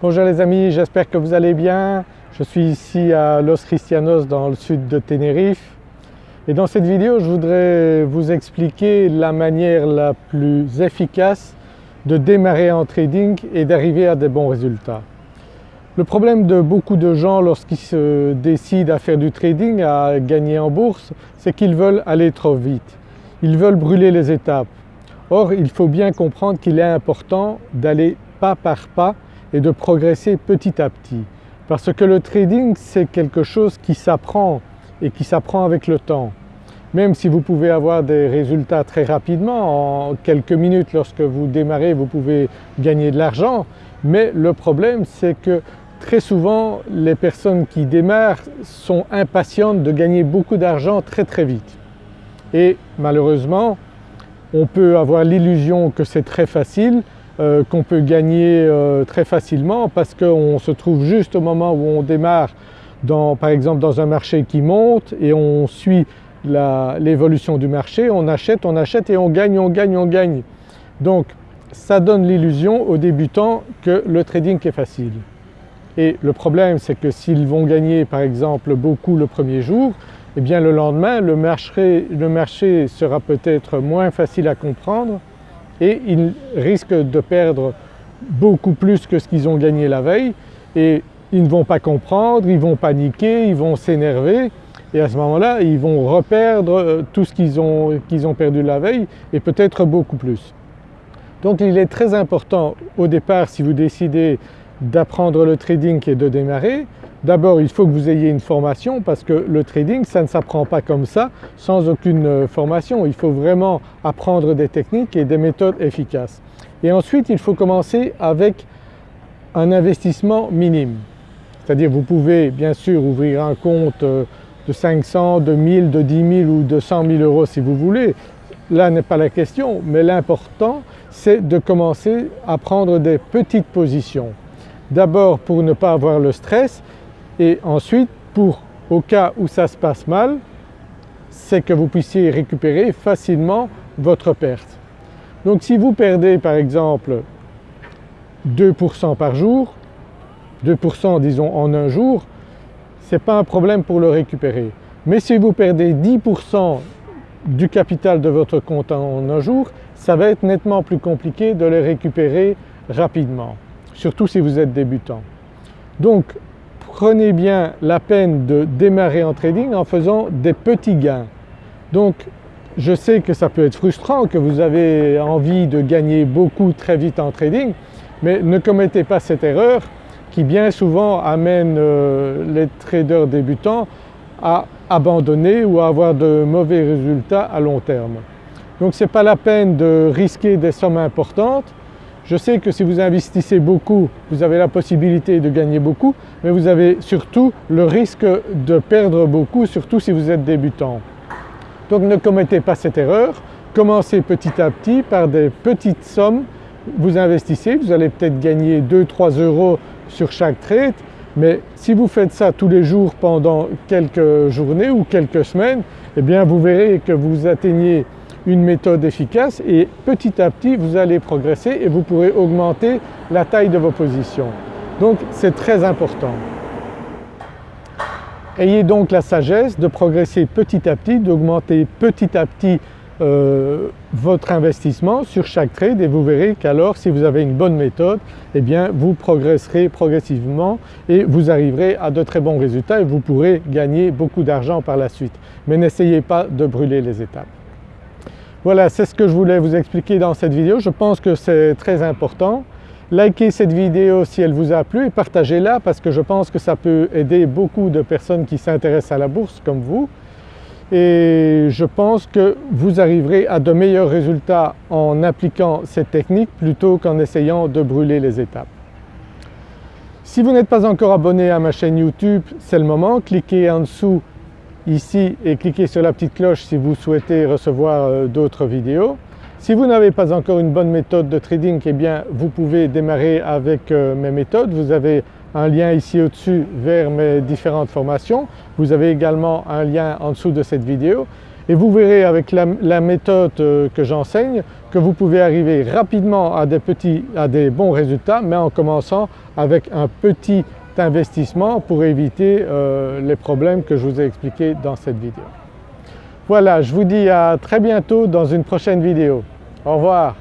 Bonjour les amis, j'espère que vous allez bien. Je suis ici à Los Cristianos dans le sud de Tenerife et dans cette vidéo je voudrais vous expliquer la manière la plus efficace de démarrer en trading et d'arriver à des bons résultats. Le problème de beaucoup de gens lorsqu'ils se décident à faire du trading, à gagner en bourse, c'est qu'ils veulent aller trop vite. Ils veulent brûler les étapes. Or il faut bien comprendre qu'il est important d'aller pas par pas et de progresser petit à petit. Parce que le trading c'est quelque chose qui s'apprend et qui s'apprend avec le temps. Même si vous pouvez avoir des résultats très rapidement, en quelques minutes lorsque vous démarrez vous pouvez gagner de l'argent, mais le problème c'est que très souvent les personnes qui démarrent sont impatientes de gagner beaucoup d'argent très très vite. Et malheureusement on peut avoir l'illusion que c'est très facile euh, qu'on peut gagner euh, très facilement parce qu'on se trouve juste au moment où on démarre dans, par exemple dans un marché qui monte et on suit l'évolution du marché, on achète, on achète et on gagne, on gagne, on gagne. Donc ça donne l'illusion aux débutants que le trading est facile. Et le problème c'est que s'ils vont gagner par exemple beaucoup le premier jour, eh bien le lendemain le marché, le marché sera peut-être moins facile à comprendre et ils risquent de perdre beaucoup plus que ce qu'ils ont gagné la veille et ils ne vont pas comprendre, ils vont paniquer, ils vont s'énerver et à ce moment-là ils vont reperdre euh, tout ce qu'ils ont, qu'ils ont perdu la veille et peut-être beaucoup plus. Donc il est très important au départ si vous décidez d'apprendre le trading et de démarrer, D'abord il faut que vous ayez une formation parce que le trading ça ne s'apprend pas comme ça sans aucune euh, formation. Il faut vraiment apprendre des techniques et des méthodes efficaces. Et ensuite il faut commencer avec un investissement minime. C'est-à-dire vous pouvez bien sûr ouvrir un compte euh, de 500, de 1000, de 10 000 ou de 100 000 euros si vous voulez. Là n'est pas la question mais l'important c'est de commencer à prendre des petites positions. D'abord pour ne pas avoir le stress et ensuite pour au cas où ça se passe mal, c'est que vous puissiez récupérer facilement votre perte. Donc si vous perdez par exemple 2% par jour, 2% disons en un jour, ce n'est pas un problème pour le récupérer. Mais si vous perdez 10% du capital de votre compte en un jour, ça va être nettement plus compliqué de le récupérer rapidement, surtout si vous êtes débutant. Donc prenez bien la peine de démarrer en trading en faisant des petits gains. Donc je sais que ça peut être frustrant, que vous avez envie de gagner beaucoup très vite en trading, mais ne commettez pas cette erreur qui bien souvent amène euh, les traders débutants à abandonner ou à avoir de mauvais résultats à long terme. Donc ce n'est pas la peine de risquer des sommes importantes je sais que si vous investissez beaucoup, vous avez la possibilité de gagner beaucoup, mais vous avez surtout le risque de perdre beaucoup, surtout si vous êtes débutant. Donc ne commettez pas cette erreur, commencez petit à petit par des petites sommes, vous investissez, vous allez peut-être gagner 2-3 euros sur chaque trade, mais si vous faites ça tous les jours pendant quelques journées ou quelques semaines, eh bien vous verrez que vous atteignez une méthode efficace et petit à petit vous allez progresser et vous pourrez augmenter la taille de vos positions. Donc c'est très important. Ayez donc la sagesse de progresser petit à petit, d'augmenter petit à petit euh, votre investissement sur chaque trade et vous verrez qu'alors si vous avez une bonne méthode, eh bien vous progresserez progressivement et vous arriverez à de très bons résultats et vous pourrez gagner beaucoup d'argent par la suite. Mais n'essayez pas de brûler les étapes. Voilà, c'est ce que je voulais vous expliquer dans cette vidéo. Je pense que c'est très important. Likez cette vidéo si elle vous a plu et partagez-la parce que je pense que ça peut aider beaucoup de personnes qui s'intéressent à la bourse comme vous. Et je pense que vous arriverez à de meilleurs résultats en appliquant cette technique plutôt qu'en essayant de brûler les étapes. Si vous n'êtes pas encore abonné à ma chaîne YouTube, c'est le moment. Cliquez en dessous ici et cliquez sur la petite cloche si vous souhaitez recevoir euh, d'autres vidéos. Si vous n'avez pas encore une bonne méthode de trading, eh bien vous pouvez démarrer avec euh, mes méthodes. Vous avez un lien ici au-dessus vers mes différentes formations. Vous avez également un lien en dessous de cette vidéo et vous verrez avec la, méthode euh, que j'enseigne que vous pouvez arriver rapidement à des, petits, à des bons résultats mais en commençant avec un petit investissement pour éviter euh, les problèmes que je vous ai expliqués dans cette vidéo. Voilà, je vous dis à très bientôt dans une prochaine vidéo. Au revoir.